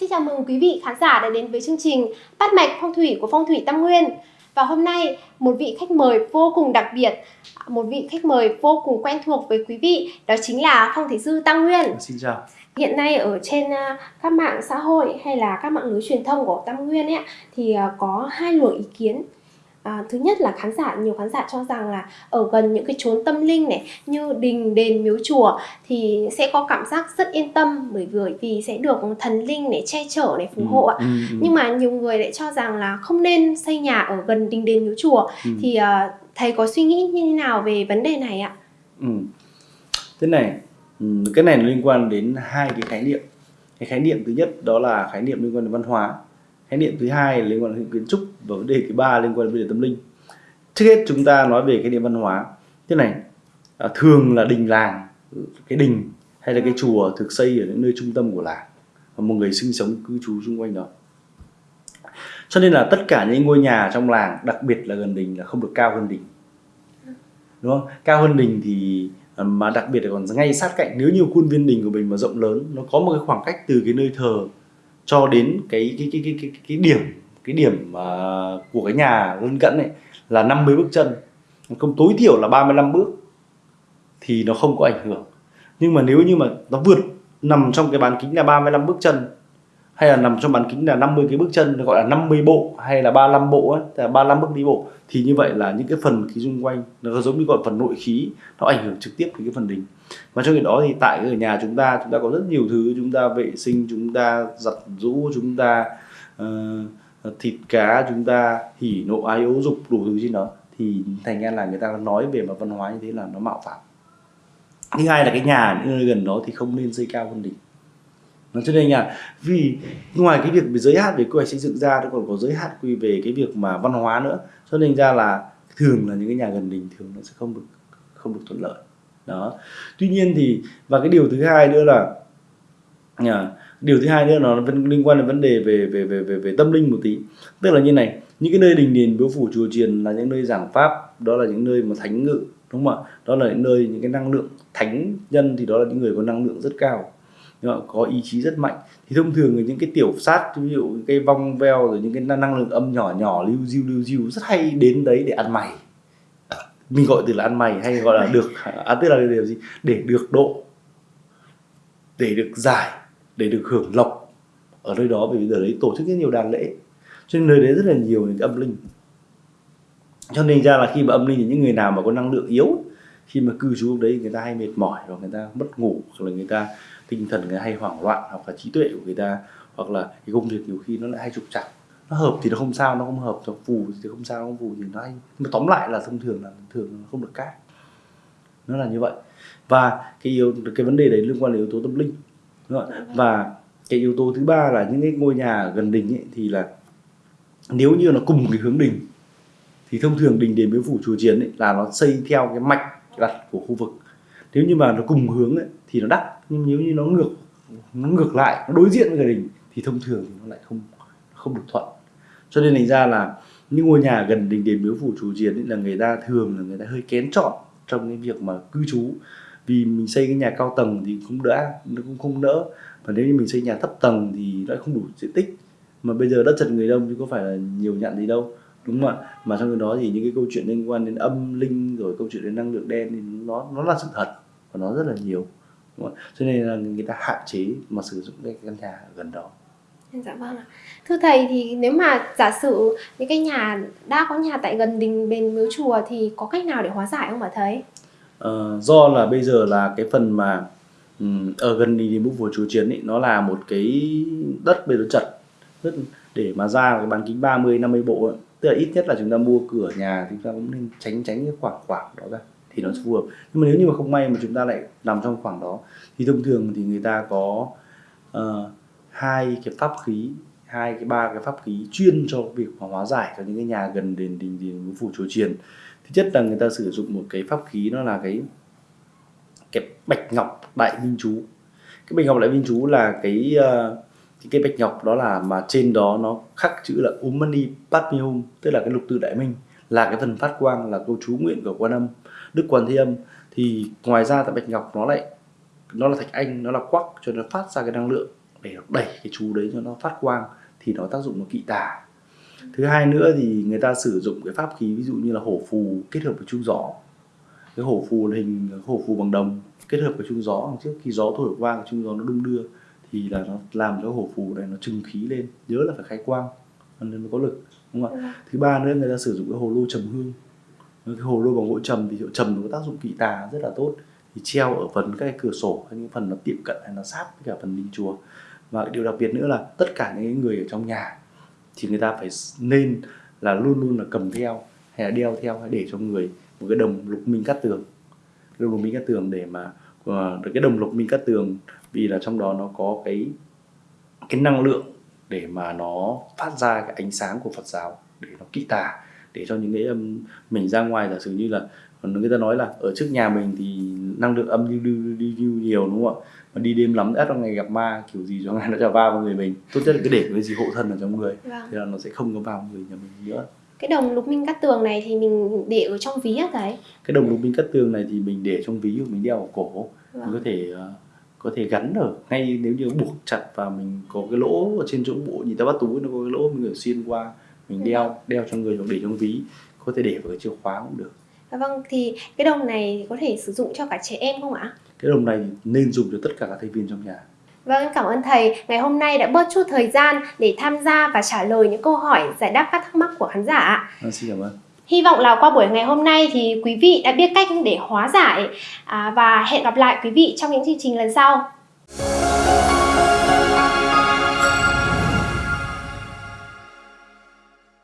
Xin chào mừng quý vị khán giả đã đến với chương trình Bắt mạch phong thủy của Phong thủy Tam Nguyên. Và hôm nay một vị khách mời vô cùng đặc biệt, một vị khách mời vô cùng quen thuộc với quý vị, đó chính là phong thủy sư Tam Nguyên. Xin chào. Hiện nay ở trên à, các mạng xã hội hay là các mạng lưới truyền thông của Tam Nguyên ấy thì à, có hai luồng ý kiến À, thứ nhất là khán giả nhiều khán giả cho rằng là ở gần những cái chốn tâm linh này như đình đền miếu chùa thì sẽ có cảm giác rất yên tâm bởi vì vì sẽ được thần linh để che chở này phù hộ ạ. Ừ, ừ, ừ. Nhưng mà nhiều người lại cho rằng là không nên xây nhà ở gần đình đền miếu chùa ừ. thì uh, thầy có suy nghĩ như thế nào về vấn đề này ạ? Ừ. Thế này, ừ, cái này liên quan đến hai cái khái niệm. Cái khái niệm thứ nhất đó là khái niệm liên quan đến văn hóa khái niệm thứ hai liên quan đến kiến trúc và vấn đề thứ ba liên quan đến vấn đề tâm linh. Trước hết chúng ta nói về cái niệm văn hóa. Thế này à, thường là đình làng cái đình hay là cái chùa thực xây ở những nơi trung tâm của làng và một người sinh sống cư trú xung quanh đó. Cho nên là tất cả những ngôi nhà trong làng đặc biệt là gần đình là không được cao hơn đình. Đúng không? Cao hơn đình thì à, mà đặc biệt là còn ngay sát cạnh nếu như khuôn viên đình của mình mà rộng lớn nó có một cái khoảng cách từ cái nơi thờ cho đến cái cái cái cái cái, cái điểm cái điểm uh, của cái nhà lân cận này là 50 bước chân. Không tối thiểu là 35 bước thì nó không có ảnh hưởng. Nhưng mà nếu như mà nó vượt nằm trong cái bán kính là 35 bước chân hay là nằm trong bán kính là 50 cái bước chân gọi là 50 bộ hay là 35 bộ ấy, là 35 bước đi bộ. Thì như vậy là những cái phần khí xung quanh nó giống như gọi phần nội khí nó ảnh hưởng trực tiếp đến cái phần đình và trong khi đó thì tại ở nhà chúng ta chúng ta có rất nhiều thứ chúng ta vệ sinh chúng ta giặt rũ chúng ta uh, thịt cá chúng ta hỉ nộ ái ố dục đủ thứ trên đó. Thì thành ra là người ta nói về mặt văn hóa như thế là nó mạo phạm. Thứ hai là cái nhà những nơi gần đó thì không nên xây cao hơn đỉnh cho nên là vì ngoài cái việc về giới hạn về quy hoạch xây dựng ra, nó còn có giới hạn quy về cái việc mà văn hóa nữa. Cho nên ra là thường là những cái nhà gần đình thường nó sẽ không được không được thuận lợi. Đó. Tuy nhiên thì, và cái điều thứ hai nữa là nhà điều thứ hai nữa nó liên quan đến vấn đề về về về về về tâm linh một tí. Tức là như này, những cái nơi đình đền biếu phủ, chùa chiền là những nơi giảng pháp, đó là những nơi mà thánh ngự, đúng không ạ? Đó là những nơi, những cái năng lượng thánh nhân thì đó là những người có năng lượng rất cao có ý chí rất mạnh. Thì thông thường những cái tiểu sát ví dụ cái vong veo rồi những cái năng lượng âm nhỏ nhỏ lưu diêu lưu diêu rất hay đến đấy để ăn mày. Mình gọi từ là ăn mày hay gọi là được à tức là điều gì? Để được độ để được giải để được hưởng lộc ở nơi đó vì bây giờ đấy tổ chức rất nhiều đàn lễ. Cho nên nơi đấy rất là nhiều những cái âm linh. Cho nên ra là khi mà âm linh những người nào mà có năng lượng yếu khi mà cư trú đấy người ta hay mệt mỏi hoặc người ta mất ngủ hoặc là người ta tinh thần người hay hoảng loạn hoặc là trí tuệ của người ta hoặc là cái công việc nhiều khi nó lại hay trục trặc. Nó hợp thì nó không sao nó không hợp nó phù thì không sao nó không phù thì nó hay. Nhưng mà tóm lại là thông thường là thường nó không được cát nó là như vậy. Và cái yếu cái vấn đề đấy liên quan đến yếu tố tâm linh. Và cái yếu tố thứ ba là những cái ngôi nhà gần đình ấy, thì là nếu như nó cùng cái hướng đình thì thông thường đình đền miếu phủ chùa chiến ấy, là nó xây theo cái mạch đặt của khu vực nếu như mà nó cùng hướng ấy, thì nó đắt nhưng nếu như nó ngược nó ngược lại nó đối diện với gia đình thì thông thường thì nó lại không không được thuận. Cho nên thành ra là những ngôi nhà gần đình đền miếu phủ chủ chiến là người ta thường là người ta hơi kén chọn trong cái việc mà cư trú. Vì mình xây cái nhà cao tầng thì cũng đã nó cũng không đỡ và nếu như mình xây nhà thấp tầng thì nó không đủ diện tích. Mà bây giờ đất chật người đông thì có phải là nhiều nhận gì đâu đúng không ạ mà trong cái đó thì những cái câu chuyện liên quan đến âm linh rồi câu chuyện đến năng lượng đen thì nó nó là sự thật và nó rất là nhiều đúng không? cho nên là người ta hạn chế mà sử dụng cái căn nhà gần đó Dạ vâng ạ. Thưa thầy thì nếu mà giả sử những cái nhà đã có nhà tại gần đình bên miếu chùa thì có cách nào để hóa giải không ạ thầy? Ờ, do là bây giờ là cái phần mà um, ở gần đình đình của chùa chiến ấy, nó là một cái đất bây giờ chật rất để mà ra cái bán kính 30 50 bộ ấy. tức là ít nhất là chúng ta mua cửa nhà thì chúng ta cũng nên tránh tránh cái khoảng khoảng đó ra thì nó phù hợp. Nhưng mà nếu như mà không may mà chúng ta lại nằm trong khoảng đó thì thông thường thì người ta có uh, hai cái pháp khí hai cái ba cái pháp khí chuyên cho việc hóa giải cho những cái nhà gần đền đình đình phủ chùa chiền thứ nhất là người ta sử dụng một cái pháp khí nó là cái cái bạch ngọc đại minh chú. Cái bạch ngọc đại minh chú là cái uh, cái, bạch ngọc đó là mà trên đó nó khắc chữ là Umani Mani Padme Hum tức là cái lục tự đại minh là cái phần phát quang là câu chú nguyện của quan âm đức quan thế âm. Thì ngoài ra tại bạch ngọc nó lại nó là thạch anh nó là quắc cho nó phát ra cái năng lượng để đẩy cái chú đấy cho nó phát quang thì nó tác dụng nó kỵ tà. Thứ hai nữa thì người ta sử dụng cái pháp khí ví dụ như là hổ phù kết hợp với chuông gió. Cái hổ phù là hình hổ phù bằng đồng kết hợp với chuông gió trước khi gió thổi qua cái chuông gió nó đung đưa thì là nó làm cho hổ phù này nó trừng khí lên nhớ là phải khai quang nên nó có lực đúng không ạ? Thứ ba nữa người ta sử dụng cái hồ lô trầm hương. Cái hồ lô bằng gỗ trầm thì trầm nó có tác dụng kỵ tà rất là tốt. Thì treo ở phần các cái cửa sổ hay những phần nó tiệm cận hay nó sát với cả phần đình chùa. Và điều đặc biệt nữa là tất cả những người ở trong nhà thì người ta phải nên là luôn luôn là cầm theo hay là đeo theo hay để cho người một cái đồng lục minh cát tường. Đồng lục minh cát tường để mà uh, cái đồng lục minh cát tường vì là trong đó nó có cái cái năng lượng để mà nó phát ra cái ánh sáng của Phật giáo để nó kỵ tà để cho những cái âm mình ra ngoài giả sử như là người ta nói là ở trước nhà mình thì năng lượng âm đi đi, đi, đi nhiều đúng không ạ? Mà đi đêm lắm ép trong ngày gặp ma kiểu gì cho ngày nó trở vào người mình. Tốt nhất là cứ để cái gì hộ thân ở trong người vâng. thì là nó sẽ không có vào người nhà mình nữa. Cái đồng lục minh cát tường này thì mình để ở trong ví á thầy cái đồng lục minh cát tường này thì mình để trong ví của mình đeo ở cổ. Vâng. mình có thể uh, có thể gắn ở ngay nếu như buộc chặt và mình có cái lỗ ở trên chỗ bộ nhìn ta bắt túi nó có cái lỗ mình có xuyên qua mình đeo đeo cho người hoặc để trong ví có thể để vào cái chìa khóa cũng được À, vâng thì cái đồng này có thể sử dụng cho cả trẻ em không ạ? Cái đồng này nên dùng cho tất cả các thành viên trong nhà. Vâng, cảm ơn thầy ngày hôm nay đã bớt chút thời gian để tham gia và trả lời những câu hỏi giải đáp các thắc mắc của khán giả. À, xin cảm ơn. Hy vọng là qua buổi ngày hôm nay thì quý vị đã biết cách để hóa giải à, và hẹn gặp lại quý vị trong những chương trình lần sau.